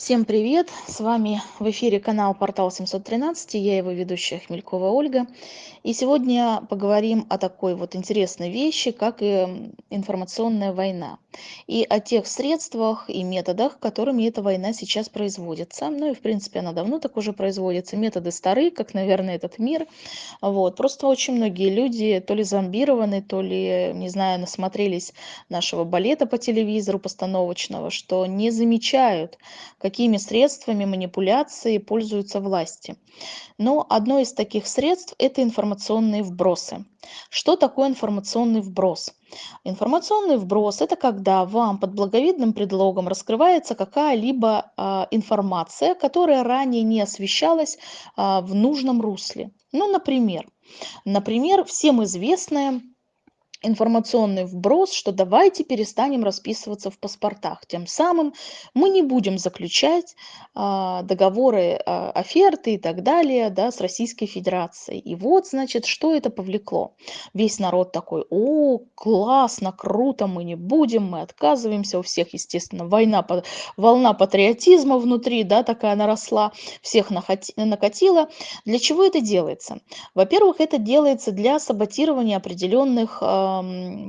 Всем привет! С вами в эфире канал Портал 713, я его ведущая Хмелькова Ольга. И сегодня поговорим о такой вот интересной вещи, как и информационная война. И о тех средствах и методах, которыми эта война сейчас производится. Ну и в принципе она давно так уже производится. Методы старые, как, наверное, этот мир. Вот. Просто очень многие люди то ли зомбированы, то ли, не знаю, насмотрелись нашего балета по телевизору постановочного, что не замечают, какими средствами манипуляции пользуются власти. Но одно из таких средств – это информационные вбросы. Что такое информационный вброс? Информационный вброс – это когда вам под благовидным предлогом раскрывается какая-либо а, информация, которая ранее не освещалась а, в нужном русле. Ну, например, например, всем известная информационный вброс, что давайте перестанем расписываться в паспортах. Тем самым мы не будем заключать а, договоры, а, оферты и так далее да, с Российской Федерацией. И вот, значит, что это повлекло. Весь народ такой, о, классно, круто, мы не будем, мы отказываемся. У всех, естественно, война, волна патриотизма внутри, да, такая наросла, всех накатила. Для чего это делается? Во-первых, это делается для саботирования определенных а,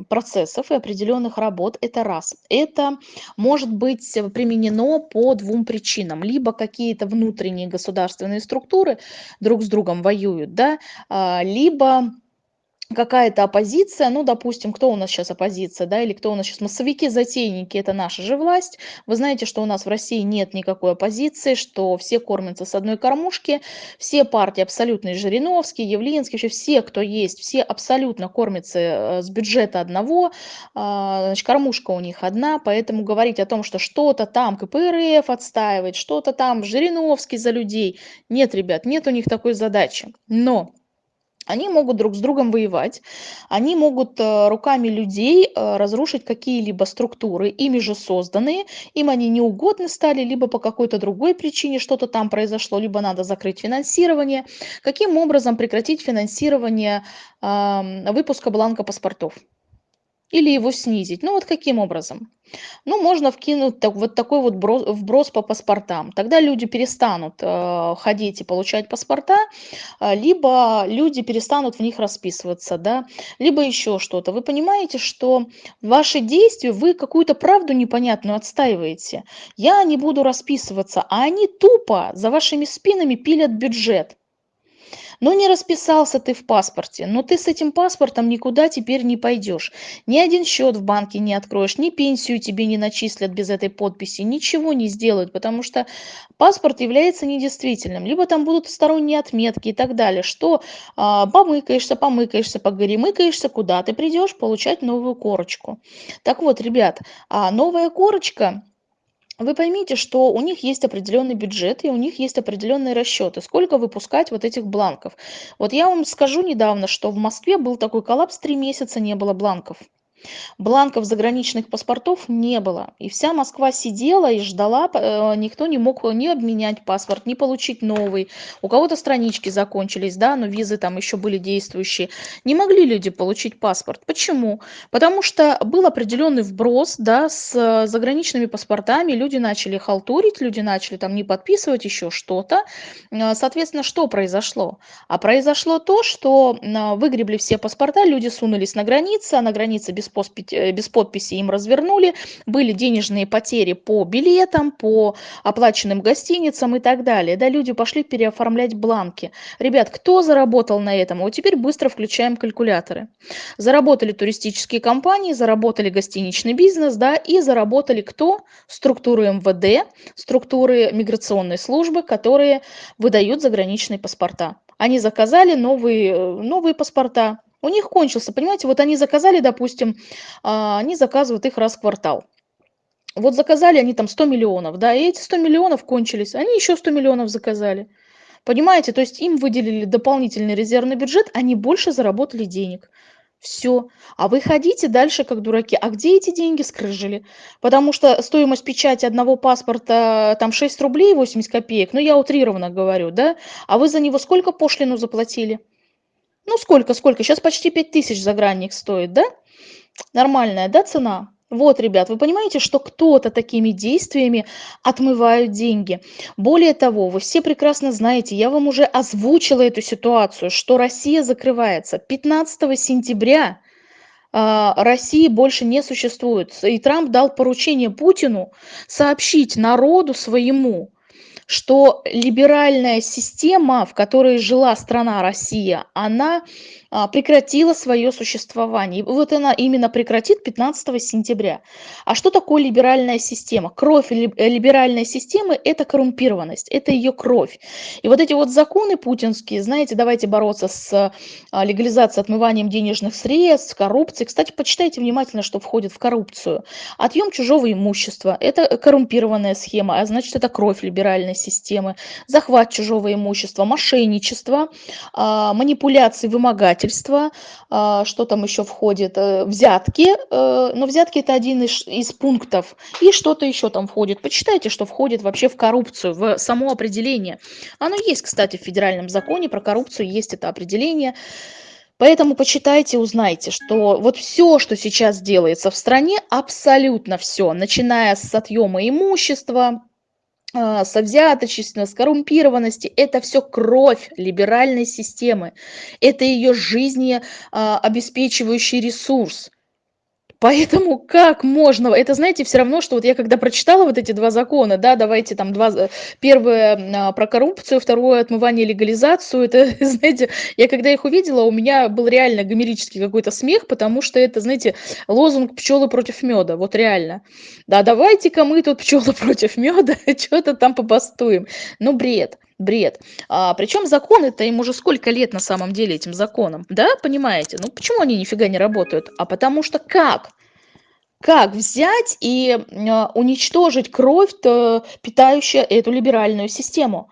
процессов и определенных работ. Это раз. Это может быть применено по двум причинам. Либо какие-то внутренние государственные структуры друг с другом воюют, да, а, либо какая-то оппозиция, ну, допустим, кто у нас сейчас оппозиция, да, или кто у нас сейчас массовики-затейники, это наша же власть. Вы знаете, что у нас в России нет никакой оппозиции, что все кормятся с одной кормушки, все партии абсолютно, Жириновский, Явлинский, вообще все, кто есть, все абсолютно кормятся э, с бюджета одного, а, значит, кормушка у них одна, поэтому говорить о том, что что-то там КПРФ отстаивает, что-то там Жириновский за людей, нет, ребят, нет у них такой задачи. Но они могут друг с другом воевать, они могут э, руками людей э, разрушить какие-либо структуры, ими же созданные, им они неугодны стали, либо по какой-то другой причине что-то там произошло, либо надо закрыть финансирование. Каким образом прекратить финансирование выпуска бланка паспортов? Или его снизить. Ну вот каким образом? Ну, можно вкинуть так, вот такой вот брос, вброс по паспортам. Тогда люди перестанут э, ходить и получать паспорта, э, либо люди перестанут в них расписываться, да, либо еще что-то. Вы понимаете, что ваши действия, вы какую-то правду непонятную отстаиваете. Я не буду расписываться, а они тупо за вашими спинами пилят бюджет. Ну не расписался ты в паспорте, но ты с этим паспортом никуда теперь не пойдешь. Ни один счет в банке не откроешь, ни пенсию тебе не начислят без этой подписи, ничего не сделают, потому что паспорт является недействительным. Либо там будут сторонние отметки и так далее, что а, помыкаешься, помыкаешься, погоремыкаешься, куда ты придешь получать новую корочку. Так вот, ребят, а новая корочка вы поймите, что у них есть определенный бюджет и у них есть определенные расчеты, сколько выпускать вот этих бланков. Вот я вам скажу недавно, что в Москве был такой коллапс, три месяца не было бланков. Бланков заграничных паспортов не было. И вся Москва сидела и ждала, э, никто не мог ни обменять паспорт, ни получить новый. У кого-то странички закончились, да, но визы там еще были действующие. Не могли люди получить паспорт. Почему? Потому что был определенный вброс, да, с заграничными паспортами, люди начали халтурить, люди начали там не подписывать еще что-то. Э, соответственно, что произошло? А произошло то, что э, выгребли все паспорта, люди сунулись на границе, а на границе без Э, без подписи им развернули, были денежные потери по билетам, по оплаченным гостиницам и так далее. Да, люди пошли переоформлять бланки. Ребят, кто заработал на этом? Вот теперь быстро включаем калькуляторы. Заработали туристические компании, заработали гостиничный бизнес, да, и заработали кто? Структуры МВД, структуры миграционной службы, которые выдают заграничные паспорта. Они заказали новые, э, новые паспорта, у них кончился, понимаете, вот они заказали, допустим, а, они заказывают их раз в квартал. Вот заказали они там 100 миллионов, да, и эти 100 миллионов кончились, они еще 100 миллионов заказали. Понимаете, то есть им выделили дополнительный резервный бюджет, они больше заработали денег. Все. А вы ходите дальше как дураки. А где эти деньги скрыжили? Потому что стоимость печати одного паспорта там 6 рублей 80 копеек. Ну, я утрированно говорю, да? А вы за него сколько пошлину заплатили? Ну, сколько, сколько? Сейчас почти 5000 загранник стоит, да? Нормальная, да, цена? Вот, ребят, вы понимаете, что кто-то такими действиями отмывает деньги. Более того, вы все прекрасно знаете, я вам уже озвучила эту ситуацию, что Россия закрывается 15 сентября. а, России больше не существует. И Трамп дал поручение Путину сообщить народу своему, что либеральная система, в которой жила страна Россия, она прекратила свое существование. И вот она именно прекратит 15 сентября. А что такое либеральная система? Кровь э, либеральной системы– это коррумпированность, это ее кровь. И вот эти вот законы путинские, знаете, давайте бороться с а, легализацией, отмыванием денежных средств, коррупцией. Кстати, почитайте внимательно, что входит в коррупцию. Отъем чужого имущества– это коррумпированная схема, а значит, это кровь либеральной системы. Захват чужого имущества, мошенничество, а, манипуляции, вымогательства предпринимательство, а, что там еще входит, э, взятки, э, но взятки это один из, из пунктов, и что-то еще там входит. Почитайте, что входит вообще в коррупцию, в само определение. Оно есть, кстати, в федеральном законе про коррупцию, есть это определение. Поэтому почитайте, узнайте, что вот все, что сейчас делается в стране, абсолютно все, начиная с отъема имущества, со взяточества, с коррумпированности. Это все кровь либеральной системы. Это ее жизнеобеспечивающий ресурс. Поэтому как можно? Это, знаете, все равно, что вот я когда прочитала вот эти два закона, да, давайте там два, первое а, про коррупцию, второе отмывание легализацию, это, знаете, я когда их увидела, у меня был реально гомерический какой-то смех, потому что это, знаете, лозунг пчелы против меда, вот реально. Да, давайте-ка мы тут пчелы против меда, что-то там побастуем. Ну, бред бред. А, причем законы-то им уже сколько лет на самом деле этим законам, да, понимаете? Ну почему они нифига не работают? А потому что как? Как взять и а, уничтожить кровь, питающую эту либеральную систему?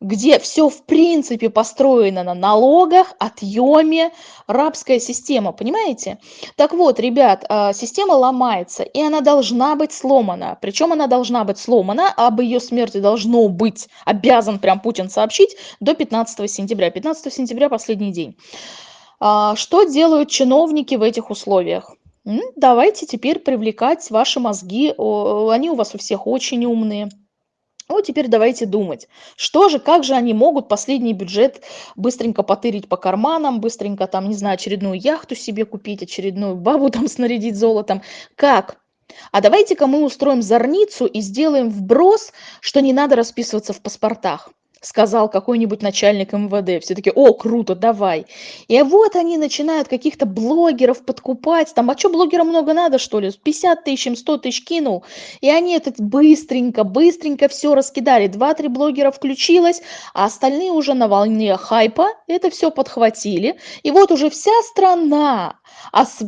Где все в принципе построено на налогах, отъеме, рабская система, понимаете? Так вот, ребят, а, система ломается, и она должна быть сломана. Причем она должна быть сломана, об ее смерти должно быть, обязан прям Путин сообщить до 15 сентября. 15 сентября последний день. А, что делают чиновники в этих условиях? Давайте теперь привлекать ваши мозги, они у вас у всех очень умные. Вот теперь давайте думать, что же, как же они могут последний бюджет быстренько потырить по карманам, быстренько там, не знаю, очередную яхту себе купить, очередную бабу там снарядить золотом. Как? А давайте-ка мы устроим зорницу и сделаем вброс, что не надо расписываться в паспортах сказал какой-нибудь начальник МВД. Все таки о, круто, давай. И вот они начинают каких-то блогеров подкупать. Там, а что блогерам много надо, что ли? 50 тысяч, им 100 тысяч кинул. И они это быстренько, быстренько все раскидали. Два-три блогера включилось, а остальные уже на волне хайпа это все подхватили. И вот уже вся страна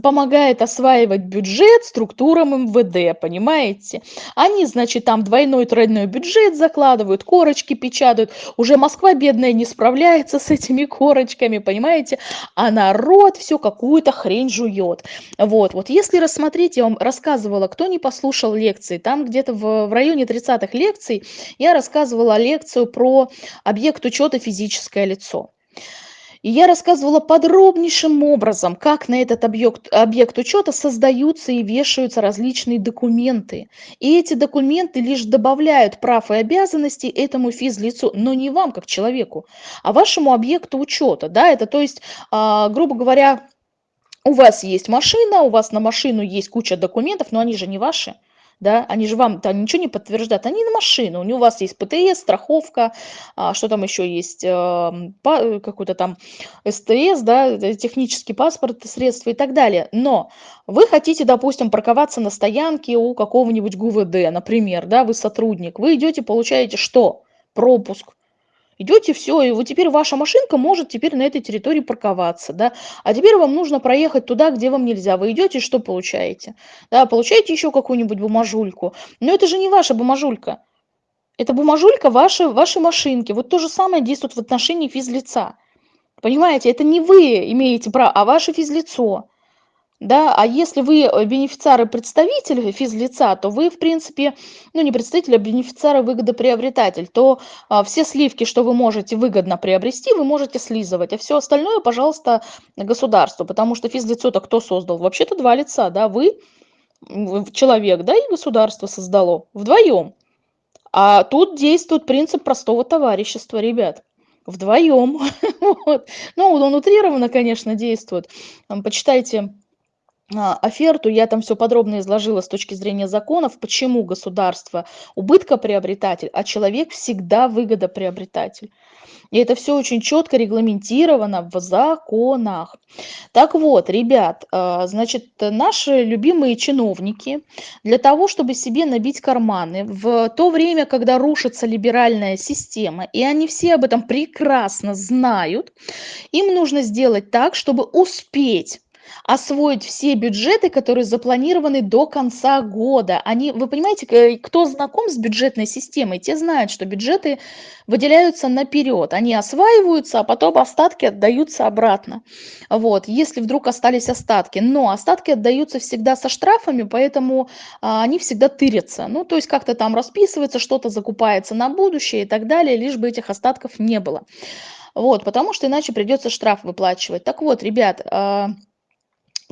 помогает осваивать бюджет структурам МВД, понимаете? Они, значит, там двойной, тройной бюджет закладывают, корочки печатают, уже Москва бедная не справляется с этими корочками, понимаете, а народ все какую-то хрень жует. Вот, вот если рассмотреть, я вам рассказывала, кто не послушал лекции, там где-то в, в районе 30-х лекций я рассказывала лекцию про объект учета физическое лицо. И я рассказывала подробнейшим образом, как на этот объект, объект учета создаются и вешаются различные документы. И эти документы лишь добавляют прав и обязанностей этому физлицу, но не вам как человеку, а вашему объекту учета. Да? Это то есть, а, грубо говоря, у вас есть машина, у вас на машину есть куча документов, но они же не ваши да, они же вам там ничего не подтверждают, они на машину, у вас есть ПТС, страховка, а, что там еще есть, эм, какой-то там СТС, да, технический паспорт, средства и так далее. Но вы хотите, допустим, парковаться на стоянке у какого-нибудь ГУВД, например, да, вы сотрудник, вы идете, получаете что? Пропуск идете, все, и вот теперь ваша машинка может теперь на этой территории парковаться, да, а теперь вам нужно проехать туда, где вам нельзя. Вы идете, что получаете? Да, получаете еще какую-нибудь бумажульку. Но это же не ваша бумажулька. Это бумажулька вашей, вашей машинки. Вот то же самое действует в отношении физлица. Понимаете, это не вы имеете право, а ваше физлицо. Да, а если вы э, бенефициар и представитель физлица, то вы, в принципе, ну не представитель, а бенефициар выгодоприобретатель, то а, все сливки, что вы можете выгодно приобрести, вы можете слизывать, а все остальное, пожалуйста, государству, потому что физлицо-то кто создал? Вообще-то два лица, да, вы человек, да, и государство создало вдвоем. А тут действует принцип простого товарищества, ребят. Вдвоем. вот. Ну, он утрированно, конечно, действует. Почитайте оферту, я там все подробно изложила с точки зрения законов, почему государство убыткоприобретатель, а человек всегда выгодоприобретатель. И это все очень четко регламентировано в законах. Так вот, ребят, а, значит, наши любимые чиновники для того, чтобы себе набить карманы в то время, когда рушится либеральная система, и они все об этом прекрасно знают, им нужно сделать так, чтобы успеть освоить все бюджеты, которые запланированы до конца года. Они, вы понимаете, кто знаком с бюджетной системой, те знают, что бюджеты выделяются наперед. Они осваиваются, а потом остатки отдаются обратно. Вот, если вдруг остались остатки. Но остатки отдаются всегда со штрафами, поэтому а, они всегда тырятся. Ну, то есть как-то там расписывается, что-то закупается на будущее и так далее, лишь бы этих остатков не было. Вот, потому что иначе придется штраф выплачивать. Так вот, ребят, а,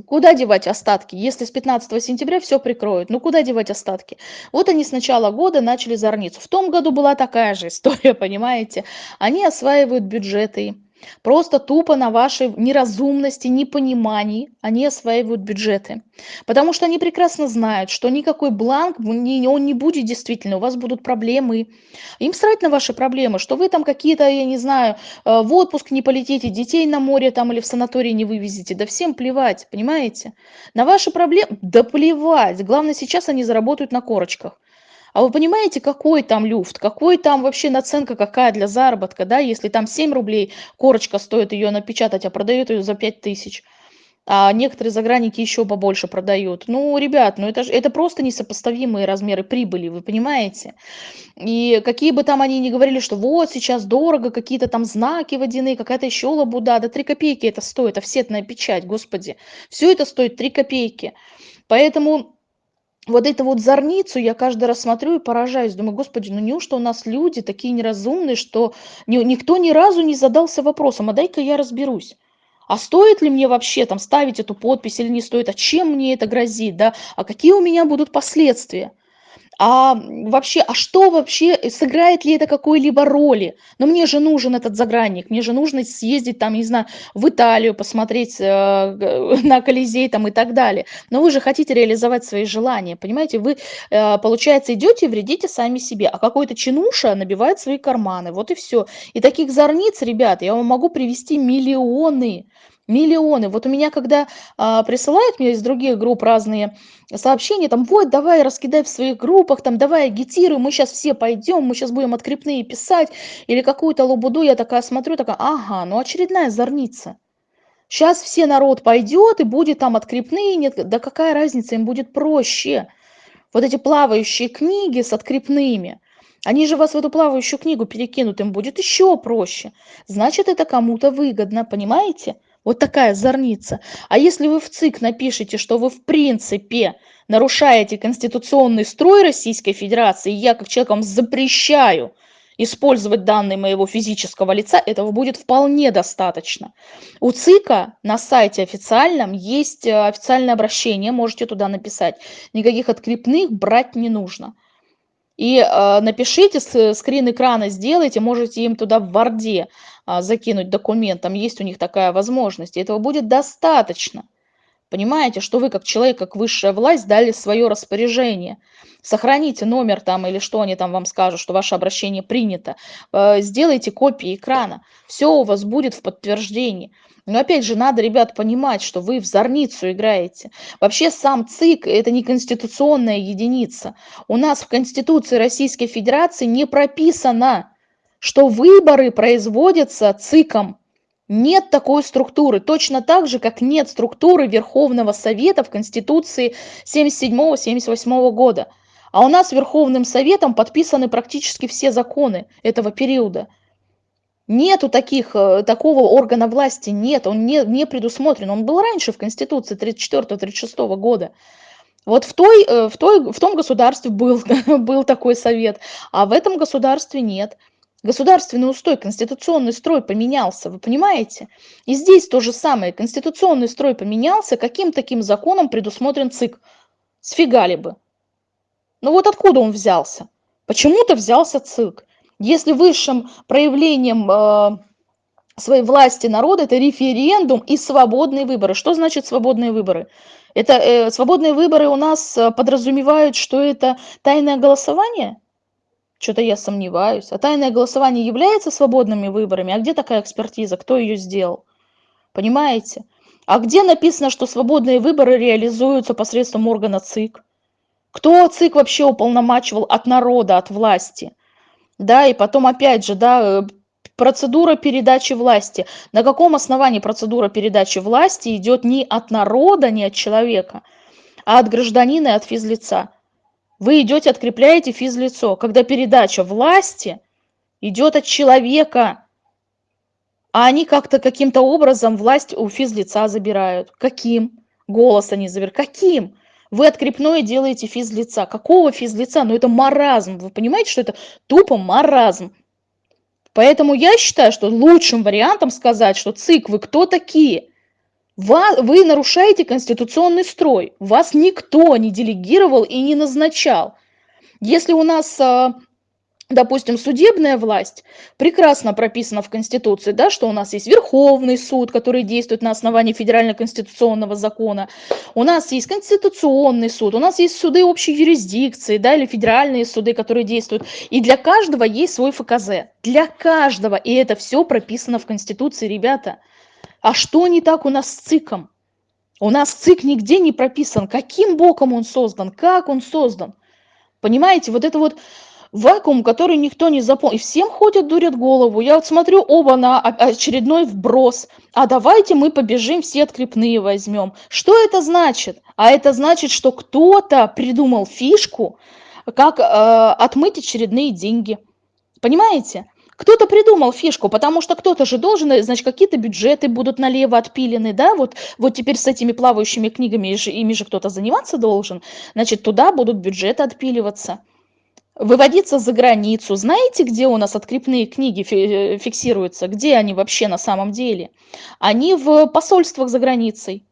Куда девать остатки, если с 15 сентября все прикроют? Ну куда девать остатки? Вот они с начала года начали зорницу. В том году была такая же история, понимаете? Они осваивают бюджеты, Просто тупо на вашей неразумности, непонимании они осваивают бюджеты. Потому что они прекрасно знают, что никакой бланк, он не будет действительно, у вас будут проблемы. Им срать на ваши проблемы, что вы там какие-то, я не знаю, э, в отпуск не полетите, детей на море там или в санатории не вывезете. Да всем плевать, понимаете? На ваши проблемы, да плевать. Главное, сейчас они заработают на корочках. А вы понимаете, какой там люфт, какой там вообще наценка какая для заработка, да, если там 7 рублей корочка стоит ее напечатать, а продают ее за 5 тысяч. А некоторые загранники еще побольше продают. Ну, ребят, ну это, же, это просто несопоставимые размеры прибыли, вы понимаете? И какие бы там они ни говорили, что вот сейчас дорого, какие-то там знаки водяные, какая-то еще лабуда, да 3 копейки это стоит, офсетная печать, господи. Все это стоит 3 копейки. Поэтому вот эту вот зорницу я каждый раз смотрю и поражаюсь. Думаю, господи, ну неужто у нас люди такие неразумные, что ни, никто ни разу не задался вопросом, а дай-ка я разберусь. А стоит ли мне вообще там ставить эту подпись или не стоит? А чем мне это грозит? Да? А какие у меня будут последствия? А вообще, а что вообще, э, сыграет ли это какой-либо роли? Но мне же нужен этот загранник, мне же нужно съездить там, не знаю, в Италию, посмотреть э, на Колизей там и так далее. Но вы же хотите реализовать свои желания, понимаете? Вы, э, получается, идете и вредите сами себе, а какой-то чинуша набивает свои карманы, вот и все. И таких зорниц, ребят, я вам могу привести миллионы. Миллионы. Вот у меня, когда а, присылают мне из других групп разные сообщения, там, вот, давай раскидай в своих группах, там, давай агитируй, мы сейчас все пойдем, мы сейчас будем открепные писать, или какую-то лабуду, я такая смотрю, такая, ага, ну очередная зорница. Сейчас все народ пойдет и будет там открепные, нет, да какая разница, им будет проще. Вот эти плавающие книги с открепными, они же вас в эту плавающую книгу перекинут, им будет еще проще. Значит, это кому-то выгодно, понимаете? Вот такая зорница. А если вы в ЦИК напишите, что вы в принципе нарушаете конституционный строй Российской Федерации, я как человек вам запрещаю использовать данные моего физического лица, этого будет вполне достаточно. У ЦИКа на сайте официальном есть э, официальное обращение, можете туда написать. Никаких открепных брать не нужно. И э, напишите, скрин экрана сделайте, можете им туда в Варде закинуть документ, там есть у них такая возможность, и этого будет достаточно. Понимаете, что вы как человек, как высшая власть дали свое распоряжение. Сохраните номер там или что они там вам скажут, что ваше обращение принято. Э, сделайте копии экрана. Все у вас будет в подтверждении. Но опять же, надо, ребят, понимать, что вы в зорницу играете. Вообще сам ЦИК – это не конституционная единица. У нас в Конституции Российской Федерации не прописано, что выборы производятся ЦИКом. Нет такой структуры, точно так же, как нет структуры Верховного Совета в Конституции 77-78 года. А у нас Верховным Советом подписаны практически все законы этого периода. Нету таких, э, такого органа власти, нет, он не, не предусмотрен. Он был раньше в Конституции 34-36 года. Вот в, той, э, в, той, в том государстве был, был такой совет, а в этом государстве нет. Государственный устой, конституционный строй поменялся, вы понимаете? И здесь то же самое. Конституционный строй поменялся, каким таким законом предусмотрен ЦИК? сфигали бы. Ну вот откуда он взялся? Почему-то взялся ЦИК. Если высшим проявлением э, своей власти народа это референдум и свободные выборы. Что значит свободные выборы? Это э, свободные выборы у нас э, подразумевают, что это тайное голосование? Что-то я сомневаюсь. А тайное голосование является свободными выборами? А где такая экспертиза? Кто ее сделал? Понимаете? А где написано, что свободные выборы реализуются посредством органа ЦИК? Кто ЦИК вообще уполномачивал от народа, от власти? Да, и потом опять же, да, э, процедура передачи власти. На каком основании процедура передачи власти идет не от народа, не от человека, а от гражданина и от физлица? Вы идете, открепляете физлицо, когда передача власти идет от человека, а они как-то каким-то образом власть у физлица забирают. Каким? Голос они забирают. Каким? Вы открепное делаете физлица. Какого физлица? Ну это маразм. Вы понимаете, что это тупо маразм. Поэтому я считаю, что лучшим вариантом сказать, что ЦИК, вы кто такие? Вы нарушаете конституционный строй. Вас никто не делегировал и не назначал. Если у нас а, допустим, судебная власть прекрасно прописана в Конституции, да, что у нас есть Верховный суд, который действует на основании федерально-конституционного закона, у нас есть Конституционный суд, у нас есть суды общей юрисдикции, да, или федеральные суды, которые действуют, и для каждого есть свой ФКЗ, для каждого, и это все прописано в Конституции, ребята. А что не так у нас с ЦИКом? У нас ЦИК нигде не прописан, каким боком он создан, как он создан. Понимаете, вот это вот вакуум, который никто не запомнил. И всем ходят, дурят голову. Я вот смотрю, оба на очередной вброс. А давайте мы побежим, все открепные возьмем. Что это значит? А это значит, что кто-то придумал фишку, как э, отмыть очередные деньги. Понимаете? Кто-то придумал фишку, потому что кто-то же должен, значит, какие-то бюджеты будут налево отпилены, да, вот, вот теперь с этими плавающими книгами, ими же кто-то заниматься должен, значит, туда будут бюджеты отпиливаться выводиться за границу. Знаете, где у нас открепные книги э, фиксируются? Где они вообще на самом деле? Они в посольствах за границей.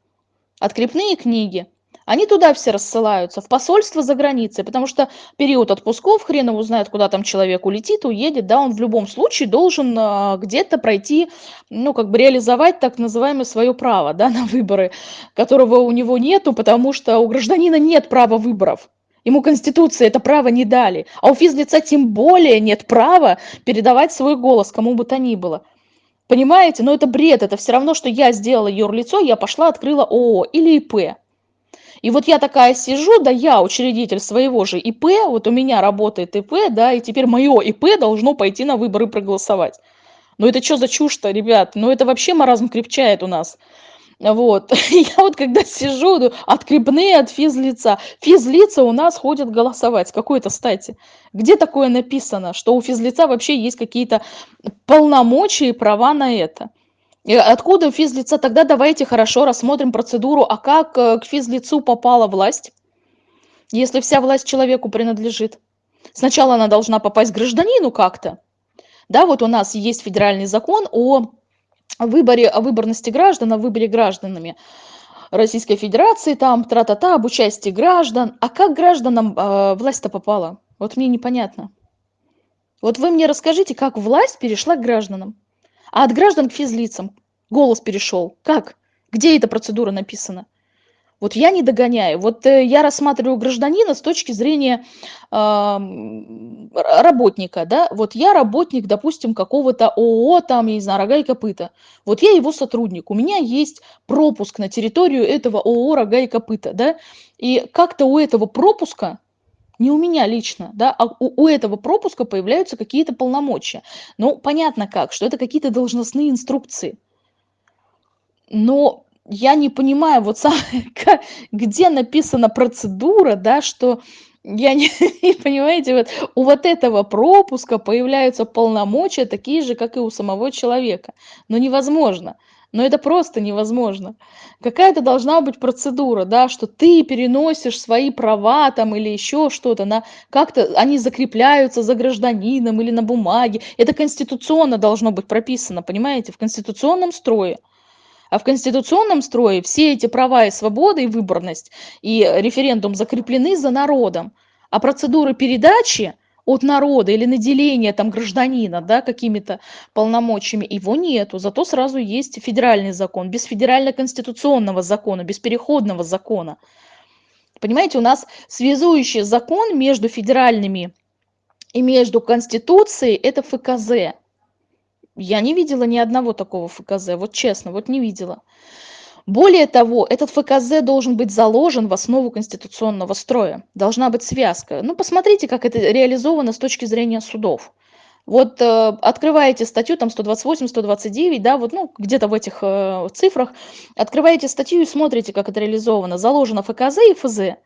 Открепные книги. Они туда все рассылаются, в посольство за границей, потому что период отпусков, хрен его знает, куда там человек улетит, уедет, да, он в любом случае должен э, где-то пройти, ну, как бы реализовать так называемое свое право, да, на выборы, которого у него нету, потому что у гражданина нет права выборов. Ему Конституция это право не дали. А у физлица тем более нет права передавать свой голос кому бы то ни было. Понимаете? Но это бред. Это все равно, что я сделала юрлицо, я пошла, открыла ООО или ИП. И вот я такая сижу, да я учредитель своего же ИП, вот у меня работает ИП, да, и теперь мое ИП должно пойти на выборы проголосовать. Ну это что за чушь-то, ребят? Ну это вообще маразм крепчает у нас. Вот. Я вот когда сижу, ну, открепные от физлица. Физлица у нас ходят голосовать. С какой-то стати? Где такое написано, что у физлица вообще есть какие-то полномочия и права на это? Откуда физлица? Тогда давайте хорошо рассмотрим процедуру, а как э, к физлицу попала власть, если вся власть человеку принадлежит. Сначала она должна попасть гражданину как-то. Да, вот у нас есть федеральный закон о выборе, о выборности граждан, о выборе гражданами Российской Федерации, там, тра-та-та, об участии граждан. А как гражданам э, власть-то попала? Вот мне непонятно. Вот вы мне расскажите, как власть перешла к гражданам, а от граждан к физлицам голос перешел. Как? Где эта процедура написана? Вот я не догоняю. Вот э, я рассматриваю гражданина с точки зрения э, работника, да. Вот я работник, допустим, какого-то ООО, там, я не знаю, рога и копыта. Вот я его сотрудник, у меня есть пропуск на территорию этого ООО рога и копыта, да. И как-то у этого пропуска не у меня лично, да, а у, у этого пропуска появляются какие-то полномочия. Ну, понятно как, что это какие-то должностные инструкции. Но я не понимаю, вот сам, где написана процедура, да, что я не, понимаете, вот у вот этого пропуска появляются полномочия такие же, как и у самого человека. Но невозможно. Но это просто невозможно. Какая-то должна быть процедура, да, что ты переносишь свои права там или еще что-то, на как-то они закрепляются за гражданином или на бумаге. Это конституционно должно быть прописано, понимаете, в конституционном строе. А в конституционном строе все эти права и свободы, и выборность, и референдум закреплены за народом. А процедуры передачи от народа или наделения там гражданина, да, какими-то полномочиями, его нету. Зато сразу есть федеральный закон, без федерально-конституционного закона, без переходного закона. Понимаете, у нас связующий закон между федеральными и между Конституцией – это ФКЗ. Я не видела ни одного такого ФКЗ, вот честно, вот не видела. Более того, этот ФКЗ должен быть заложен в основу конституционного строя. Должна быть связка. Ну, посмотрите, как это реализовано с точки зрения судов. Вот э, открываете статью, там 128, 129, да, вот, ну, где-то в этих э, цифрах, открываете статью и смотрите, как это реализовано. Заложено ФКЗ и ФЗ.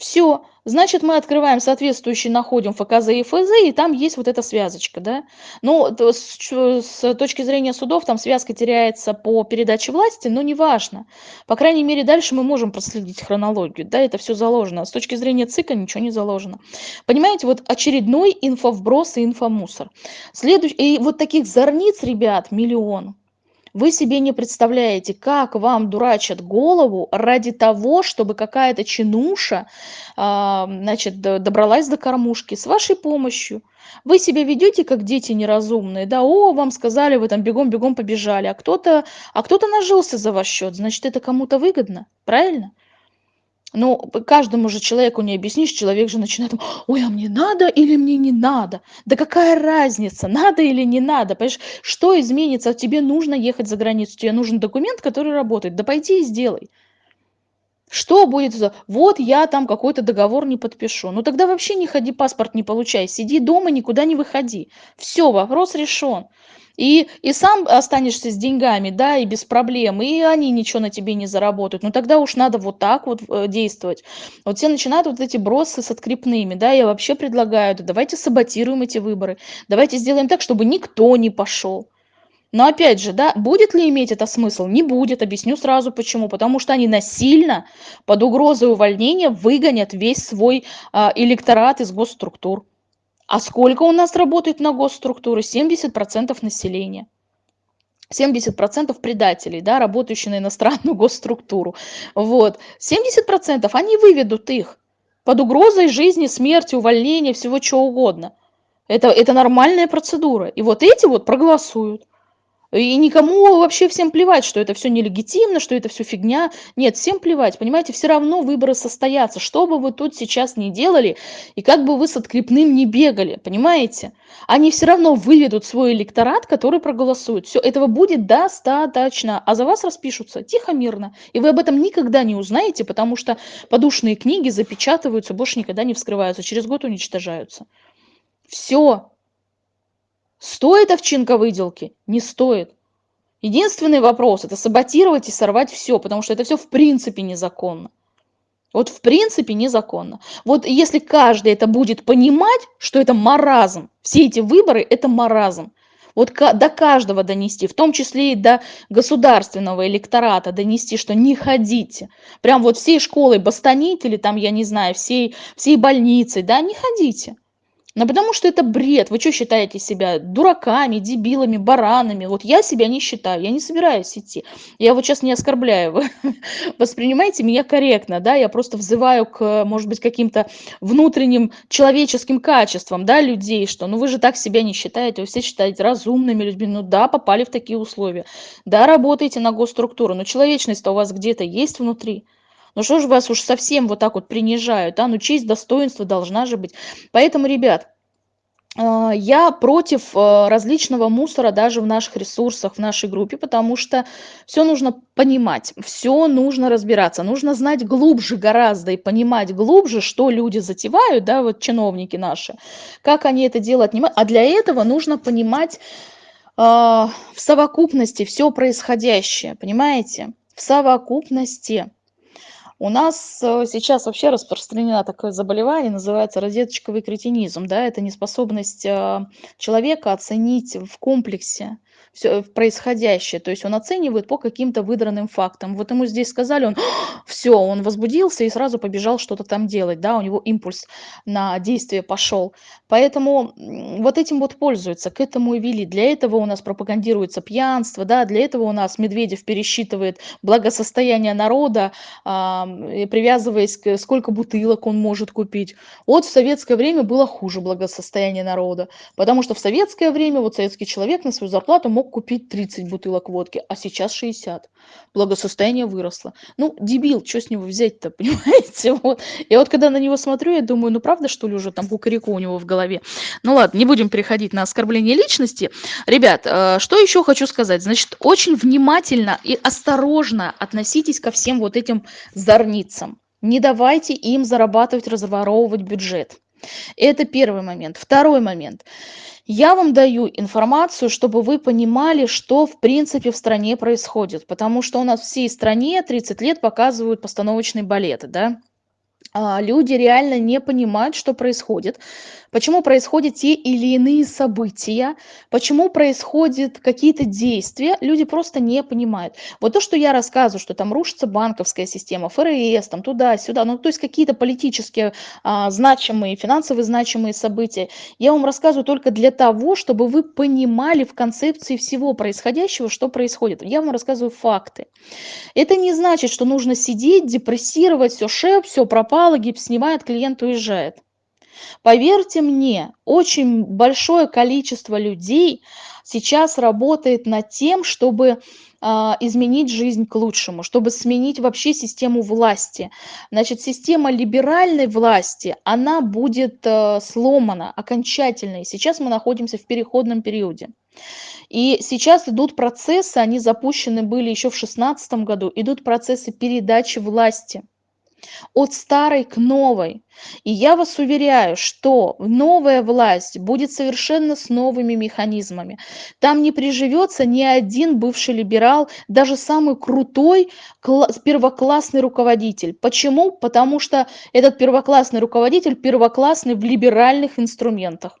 Все, значит, мы открываем соответствующий, находим ФКЗ и ФЗ, и там есть вот эта связочка, да. Ну, с, с точки зрения судов, там связка теряется по передаче власти, но неважно. По крайней мере, дальше мы можем проследить хронологию, да, это все заложено. С точки зрения ЦИКа ничего не заложено. Понимаете, вот очередной инфовброс и инфомусор. Следующий, и вот таких зорниц, ребят, миллион. Вы себе не представляете, как вам дурачат голову ради того, чтобы какая-то чинуша, а, значит, добралась до кормушки с вашей помощью. Вы себя ведете как дети неразумные, да, о, вам сказали, вы там бегом-бегом побежали, а кто-то а кто-то нажился за ваш счет, значит, это кому-то выгодно, правильно? Ну, каждому же человеку не объяснишь, человек же начинает, ой, а мне надо или мне не надо? Да какая разница, надо или не надо? Понимаешь, что изменится? Тебе нужно ехать за границу, тебе нужен документ, который работает. Да пойди и сделай. Что будет? Вот я там какой-то договор не подпишу. Ну тогда вообще не ходи, паспорт не получай. Сиди дома, никуда не выходи. Все, вопрос решен и, и сам останешься с деньгами, да, и без проблем, и они ничего на тебе не заработают. Ну тогда уж надо вот так вот э, действовать. Вот все начинают вот эти бросы с открепными, да, я вообще предлагаю, да, давайте саботируем эти выборы, давайте сделаем так, чтобы никто не пошел. Но опять же, да, будет ли иметь это смысл? Не будет, объясню сразу почему. Потому что они насильно под угрозой увольнения выгонят весь свой а, электорат из госструктур. А сколько у нас работает на госструктуры? 70% населения. 70% предателей, да, работающие на иностранную госструктуру. Вот. 70% они выведут их под угрозой жизни, смерти, увольнения, всего чего угодно. Это, это нормальная процедура. И вот эти вот проголосуют. И никому вообще всем плевать, что это все нелегитимно, что это все фигня. Нет, всем плевать, понимаете, все равно выборы состоятся. Что бы вы тут сейчас ни делали, и как бы вы с открепным не бегали, понимаете? Они все равно выведут свой электорат, который проголосует. Все, этого будет достаточно. А за вас распишутся тихо, мирно. И вы об этом никогда не узнаете, потому что подушные книги запечатываются, больше никогда не вскрываются, через год уничтожаются. Все, Стоит овчинка выделки? Не стоит. Единственный вопрос – это саботировать и сорвать все, потому что это все в принципе незаконно. Вот в принципе незаконно. Вот если каждый это будет понимать, что это маразм, все эти выборы – это маразм, вот до каждого донести, в том числе и до государственного электората донести, что не ходите. Прям вот всей школой бастонить или там, я не знаю, всей, всей больницей, да, не ходите. Ну, потому что это бред. Вы что считаете себя дураками, дебилами, баранами? Вот я себя не считаю, я не собираюсь идти. Я вот сейчас не оскорбляю, вы воспринимаете меня корректно, да? Я просто взываю к, может быть, каким-то внутренним человеческим качествам, да, людей, что, ну, вы же так себя не считаете, вы все считаете разумными людьми, ну, да, попали в такие условия, да, работаете на госструктуру, но человечность-то у вас где-то есть внутри. Ну что же вас уж совсем вот так вот принижают, а? Ну честь, достоинство должна же быть. Поэтому, ребят, а, я против а, различного мусора даже в наших ресурсах, в нашей группе, потому что все нужно понимать, все нужно разбираться, нужно знать глубже гораздо и понимать глубже, что люди затевают, да, вот чиновники наши, как они это дело отнимают. А для этого нужно понимать э, в совокупности все происходящее, понимаете? В совокупности. У нас э, сейчас вообще распространено такое заболевание, называется розеточковый кретинизм. Да? Это неспособность э, человека оценить в комплексе всё происходящее. То есть он оценивает по каким-то выдранным фактам. Вот ему здесь сказали, он всё, он возбудился и сразу побежал что-то там делать, да, у него импульс на действие пошел. Поэтому, вот этим вот пользуются, к этому и вели. Для этого у нас пропагандируется пьянство, да, для этого у нас Медведев пересчитывает благосостояние народа, и привязываясь к сколько бутылок он может купить. Вот в советское время было хуже благосостояние народа, потому что в советское время вот советский человек на свою зарплату мог купить 30 бутылок водки, а сейчас 60. Благосостояние выросло. Ну, дебил, чё с него взять-то, понимаете? Вот. Я вот когда на него смотрю, я думаю, ну правда, что ли, уже там кукареку у него в голове? Ну ладно, не будем переходить на оскорбление личности. Ребят, э, что еще хочу сказать? Значит, очень внимательно и осторожно относитесь ко всем вот этим зорницам. Не давайте им зарабатывать, разворовывать бюджет. Это первый момент. Второй момент. Я вам даю информацию, чтобы вы понимали, что в принципе в стране происходит. Потому что у нас всей стране 30 лет показывают постановочный балет, да. А, люди реально не понимают, что происходит, почему происходят те или иные события, почему происходят какие-то действия, люди просто не понимают. Вот то, что я рассказываю, что там рушится банковская система, ФРС, там туда-сюда, ну то есть какие-то политические а, значимые, финансовые значимые события, я вам рассказываю только для того, чтобы вы понимали в концепции всего происходящего, что происходит. Я вам рассказываю факты. Это не значит, что нужно сидеть, депрессировать, все шеп, все пропало, гипс снимает, клиент уезжает. Поверьте мне, очень большое количество людей сейчас работает над тем, чтобы а, изменить жизнь к лучшему, чтобы сменить вообще систему власти. Значит, система либеральной власти, она будет э, сломана окончательно. И сейчас мы находимся в переходном периоде. И сейчас идут процессы, они запущены были еще в 2016 году, идут процессы передачи власти от старой к новой. И я вас уверяю, что новая власть будет совершенно с новыми механизмами. Там не приживется ни один бывший либерал, даже самый крутой первоклассный руководитель. Почему? Потому что этот первоклассный руководитель первоклассный в либеральных инструментах.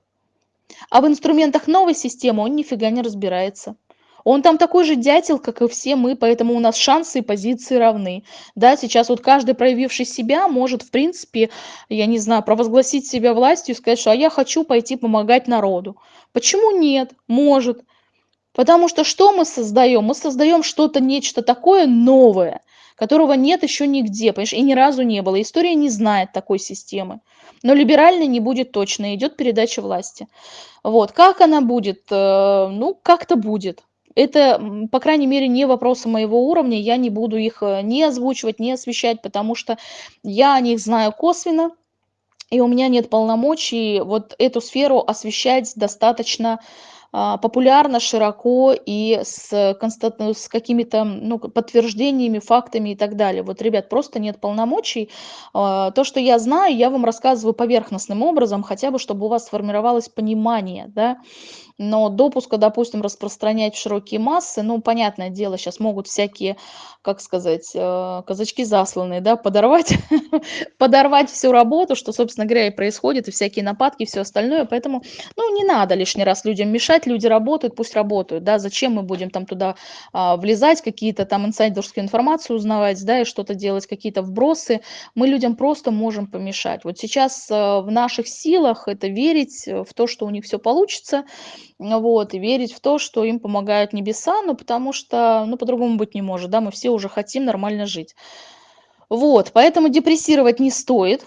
А в инструментах новой системы он нифига не разбирается. Он там такой же дятел, как и все мы, поэтому у нас шансы и позиции равны. Да, сейчас вот каждый, проявивший себя, может, в принципе, я не знаю, провозгласить себя властью и сказать, что а я хочу пойти помогать народу. Почему нет? Может. Потому что что мы создаем? Мы создаем что-то, нечто такое новое, которого нет еще нигде, понимаешь, и ни разу не было. История не знает такой системы. Но либеральной не будет точно, идет передача власти. Вот, как она будет? Э, ну, как-то будет. Это, по крайней мере, не вопросы моего уровня, я не буду их э, ни озвучивать, ни освещать, потому что я о них знаю косвенно, и у меня нет полномочий вот эту сферу освещать достаточно а, популярно, широко и с, с какими-то ну, подтверждениями, фактами и так далее. Вот, ребят, просто нет полномочий. А, то, что я знаю, я вам рассказываю поверхностным образом, хотя бы, чтобы у вас сформировалось понимание, да, но допуска, допустим, распространять в широкие массы, ну, понятное дело, сейчас могут всякие, как сказать, э, казачки засланные, да, подорвать, подорвать всю работу, что, собственно говоря, и происходит, и всякие нападки, и все остальное, поэтому, ну, не надо лишний раз людям мешать, люди работают, пусть работают, да, зачем мы будем там туда а, влезать, какие-то там инсайдерскую информацию узнавать, да, и что-то делать, какие-то вбросы, мы людям просто можем помешать. Вот сейчас э, в наших силах это верить в то, что у них все получится, вот, и верить в то, что им помогают небеса, ну, потому что, ну, по-другому быть не может, да, мы все уже хотим нормально жить. Вот, поэтому депрессировать не стоит.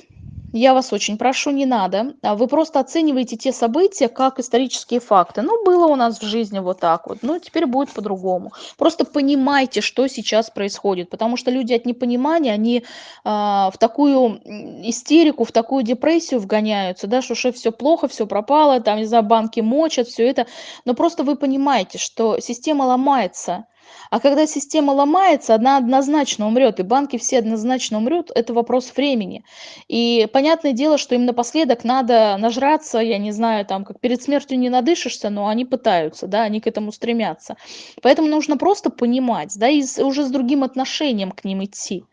Я вас очень прошу, не надо. А вы просто оцениваете те события как исторические факты. Ну, было у нас в жизни вот так вот, ну, теперь будет по-другому. Просто понимайте, что сейчас происходит, потому что люди от непонимания, они а, в такую истерику, в такую депрессию вгоняются, да, что все плохо, все пропало, там, не знаю, банки мочат, все это. Но просто вы понимаете, что система ломается, а когда система ломается, она однозначно умрет, и банки все однозначно умрут, это вопрос времени. И понятное дело, что им напоследок надо нажраться, я не знаю, там, как перед смертью не надышишься, но они пытаются, да, они к этому стремятся. Поэтому нужно просто понимать, да, и уже с другим отношением к ним идти.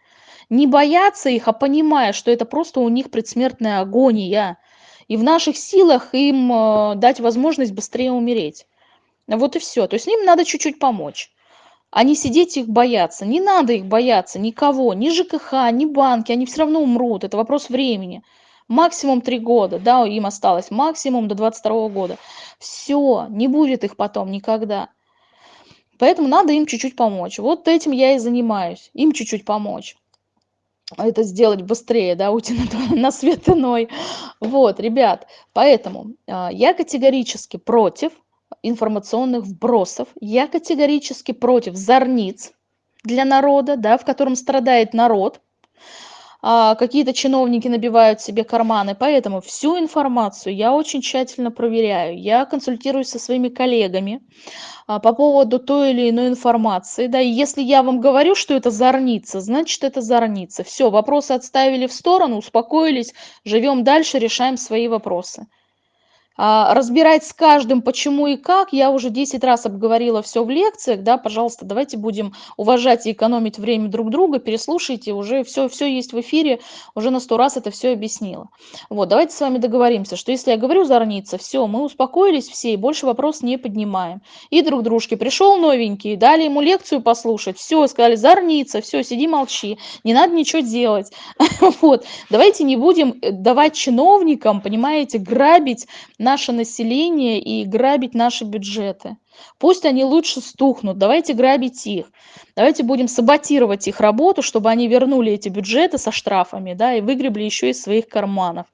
Не бояться их, а понимая, что это просто у них предсмертная агония. И в наших силах им э, дать возможность быстрее умереть. Вот и все. То есть им надо чуть-чуть помочь а не сидеть их бояться. Не надо их бояться, никого, ни ЖКХ, ни банки, они все равно умрут, это вопрос времени. Максимум три года, да, им осталось, максимум до 22 года. Все, не будет их потом никогда. Поэтому надо им чуть-чуть помочь. Вот этим я и занимаюсь, им чуть-чуть помочь. Это сделать быстрее, да, уйти на, на свет иной. Вот, ребят, поэтому э, я категорически против информационных вбросов. Я категорически против зорниц для народа, да, в котором страдает народ. А, какие-то чиновники набивают себе карманы, поэтому всю информацию я очень тщательно проверяю. Я консультируюсь со своими коллегами а, по поводу той или иной информации. Да, и если я вам говорю, что это зорница, значит это зорница. Все, вопросы отставили в сторону, успокоились, живем дальше, решаем свои вопросы. А, разбирать с каждым почему и как, я уже 10 раз обговорила все в лекциях, да, пожалуйста, давайте будем уважать и экономить время друг друга, переслушайте, уже все, все есть в эфире, уже на сто раз это все объяснила. Вот, давайте с вами договоримся, что если я говорю зорница, все, мы успокоились все и больше вопрос не поднимаем. И друг дружке пришел новенький, дали ему лекцию послушать, все, сказали зорница, все, сиди молчи, не надо ничего делать. Вот, давайте не будем э, давать чиновникам, понимаете, грабить наше население и грабить наши бюджеты. Пусть они лучше стухнут, давайте грабить их. Давайте будем саботировать их работу, чтобы они вернули эти бюджеты со штрафами, да, и выгребли еще из своих карманов.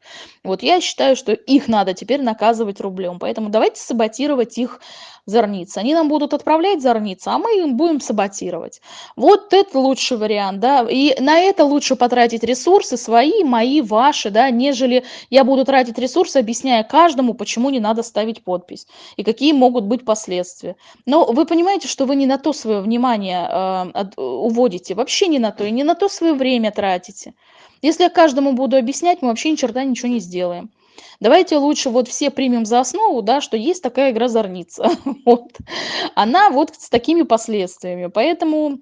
Вот я считаю, что их надо теперь наказывать рублем. Поэтому давайте саботировать их зорницы. Они нам будут отправлять зорницы, а мы им будем саботировать. Вот это лучший вариант, да, и на это лучше потратить ресурсы свои, мои, ваши, да, нежели я буду тратить ресурсы, объясняя каждому, почему не надо ставить подпись и какие могут быть последствия. Но вы понимаете, что вы не на то свое внимание э, от, уводите, вообще не на то, и не на то свое время тратите. Если я каждому буду объяснять, мы вообще ни черта ничего не сделаем. Давайте лучше вот все примем за основу, да, что есть такая игра зорница. Вот. Она вот с такими последствиями. Поэтому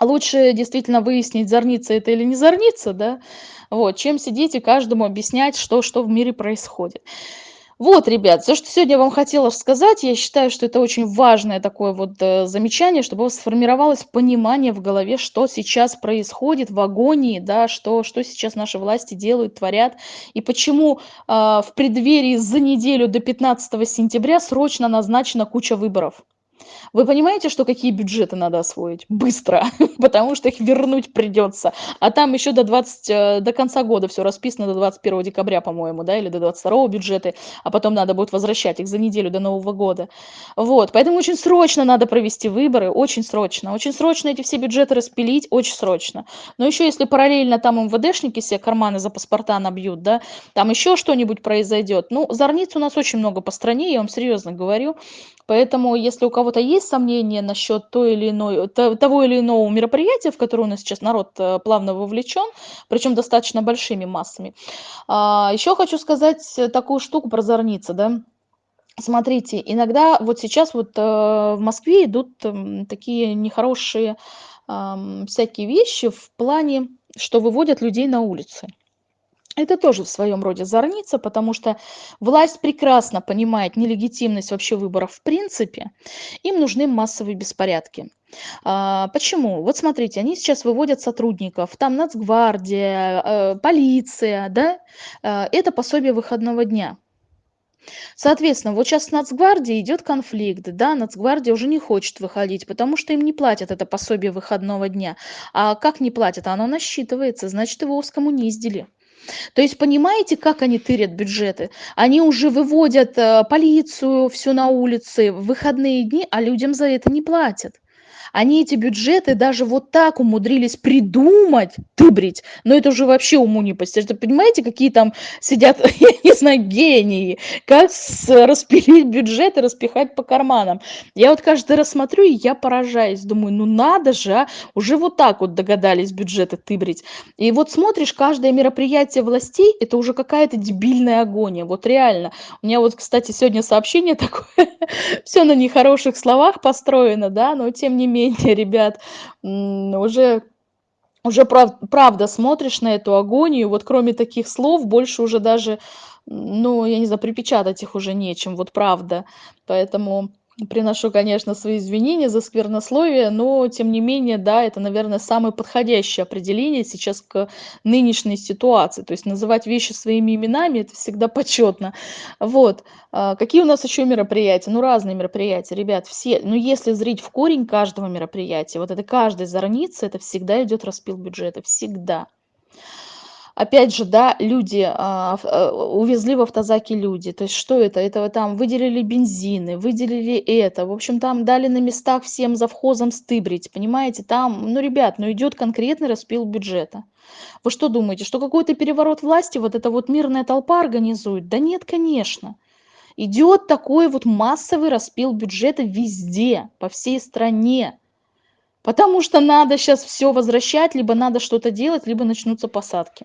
лучше действительно выяснить, зорница это или не зорница, да, вот, чем сидеть и каждому объяснять, что, что в мире происходит. Вот, ребят, все, что сегодня я вам хотела сказать, я считаю, что это очень важное такое вот э, замечание, чтобы у вас сформировалось понимание в голове, что сейчас происходит в агонии, да, что, что сейчас наши власти делают, творят, и почему э, в преддверии за неделю до 15 сентября срочно назначена куча выборов. Вы понимаете, что какие бюджеты надо освоить? Быстро, потому что их вернуть придется. А там еще до, 20, э, до конца года все расписано, до 21 декабря, по-моему, да, или до 22 бюджеты, а потом надо будет возвращать их за неделю до Нового года. Вот, поэтому очень срочно надо провести выборы, очень срочно. Очень срочно эти все бюджеты распилить, очень срочно. Но еще если параллельно там МВДшники себе карманы за паспорта набьют, да, там еще что-нибудь произойдет. Ну, зорниц у нас очень много по стране, я вам серьезно говорю. Поэтому, если у кого-то есть сомнения насчет той или иной, того или иного мероприятия, в которое у нас сейчас народ э, плавно вовлечен, причем достаточно большими массами. А, еще хочу сказать такую штуку про зорницы, да. Смотрите, иногда вот сейчас вот э, в Москве идут эм, такие нехорошие всякие вещи в плане, что выводят людей на улицы. Это тоже в своем роде зорница, потому что власть прекрасно понимает нелегитимность вообще выборов в принципе. Им нужны массовые беспорядки. А, почему? Вот смотрите, они сейчас выводят сотрудников, там нацгвардия, э, полиция, да, э, это пособие выходного дня. Соответственно, вот сейчас с Нацгвардией идет конфликт, да, Нацгвардия уже не хочет выходить, потому что им не платят это пособие выходного дня. А как не платят? Оно насчитывается, значит, его скоммуниздили. То есть понимаете, как они тырят бюджеты? Они уже выводят э, полицию всю на улицы в выходные дни, а людям за это не платят они эти бюджеты даже вот так умудрились придумать, тыбрить, но это уже вообще уму не постижно. Понимаете, какие там сидят, я не знаю, гении, как распилить бюджет и распихать по карманам. Я вот каждый раз смотрю, и я поражаюсь, думаю, ну надо же, а, уже вот так вот догадались бюджеты тыбрить. И вот смотришь, каждое мероприятие властей, это уже какая-то дебильная агония, вот реально. У меня вот, кстати, сегодня сообщение такое, все на нехороших словах построено, да, но тем не менее, менее, ребят, уже уже прав, правда смотришь на эту агонию, вот кроме таких слов больше уже даже, ну, я не знаю, припечатать их уже нечем, вот правда. Поэтому Приношу, конечно, свои извинения за сквернословие, но тем не менее, да, это, наверное, самое подходящее определение сейчас к нынешней ситуации. То есть называть вещи своими именами- это всегда почетно. Вот. А, какие у нас еще мероприятия? Ну, разные мероприятия, ребят, все. Но если зрить в корень каждого мероприятия, вот это каждой зорницы, это всегда идет распил бюджета, всегда. Опять же, да, люди, а, э, увезли в автозаке люди. То есть что это? Это там выделили бензины, выделили это. В общем, там дали на местах всем завхозам стыбрить, понимаете? Там, ну, ребят, ну, идет конкретный распил бюджета. Вы что думаете, что какой-то переворот власти вот эта вот мирная толпа организует? Да нет, конечно. Идет такой вот массовый распил бюджета везде, по всей стране. Потому что надо сейчас все возвращать, либо надо что-то делать, либо начнутся посадки.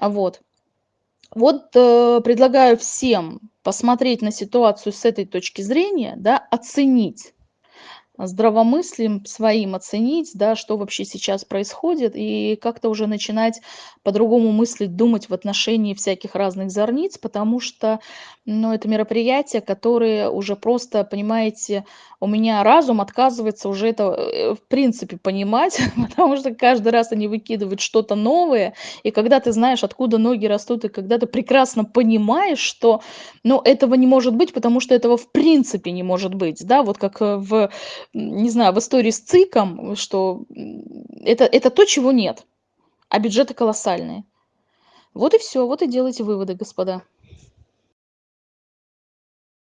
Вот. Вот, э, предлагаю всем посмотреть на ситуацию с этой точки зрения, да, оценить здравомыслием своим оценить, да, что вообще сейчас происходит, и как-то уже начинать по-другому мыслить, думать в отношении всяких разных зорниц, потому что, ну, это мероприятия, которые уже просто, понимаете, у меня разум отказывается уже это, э, в принципе понимать, потому что каждый раз они выкидывают что-то новое, и когда ты знаешь, откуда ноги растут, и когда ты прекрасно понимаешь, что, ну, этого не может быть, потому что этого в принципе не может быть, да, вот как э, в не знаю, в истории с ЦИКом, что это, это то, чего нет, а бюджеты колоссальные. Вот и все, вот и делайте выводы, господа.